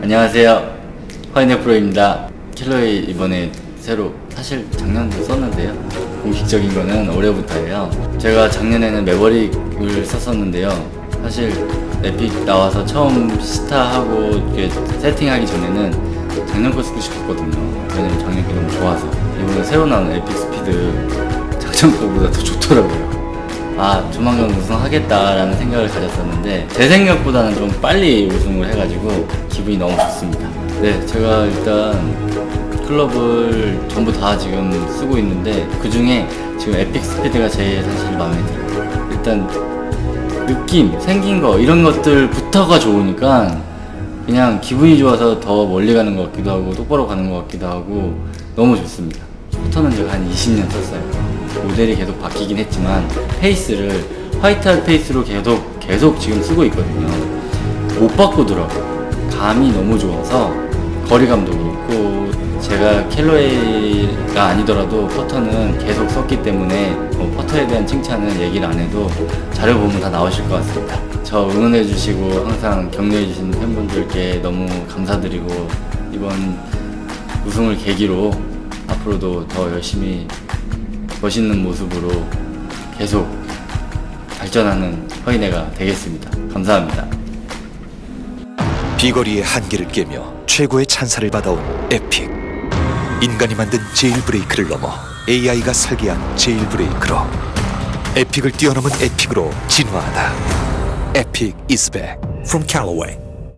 안녕하세요. 허인회 프로입니다. Callaway 이번에 새로 사실 작년도 썼는데요. 공식적인 거는 올해부터예요. 제가 작년에는 Mavrik을 썼었는데요. 사실 Epic 나와서 처음 시타하고 세팅하기 전에는 작년 거 쓰고 싶었거든요. 왜냐면 작년 게 너무 좋아서. 이번에 새로 나온 Epic Speed 작년 거보다 더 좋더라고요. 아 조만간 우승하겠다라는 생각을 가졌었는데 제 생각보다는 좀 빨리 우승을 해가지고 기분이 너무 좋습니다. 네 제가 일단 클럽을 전부 다 지금 쓰고 있는데 그 중에 지금 Epic Speed가 제일 사실 마음에 들어요. 일단 느낌 생긴 거 이런 것들부터가 좋으니까 그냥 기분이 좋아서 더 멀리 가는 것 같기도 하고 똑바로 가는 것 같기도 하고 너무 좋습니다. 퍼터는 제가 한 20년 썼어요 모델이 계속 바뀌긴 했지만 페이스를 White Hot 페이스로 계속 계속 지금 쓰고 있거든요. 못 바꾸더라고요. 감이 너무 좋아서 거리감도 그렇고 제가 켈로웨이가 아니더라도 퍼터는 계속 썼기 때문에 뭐 퍼터에 대한 칭찬은 얘기를 안 해도 자료 보면 다 나오실 것 같습니다. 저 응원해 주시고 항상 격려해 주신 팬분들께 너무 감사드리고 이번 우승을 계기로 앞으로도 더 열심히 멋있는 모습으로 계속 발전하는 허인회가 되겠습니다. 감사합니다. 비거리의 한계를 깨며 최고의 찬사를 받아온 Epic 인간이 만든 Jailbreak를 넘어 AI가 설계한 Jailbreak로 Epic을 뛰어넘은 Epic으로 진화하다 Epic is back from Callaway.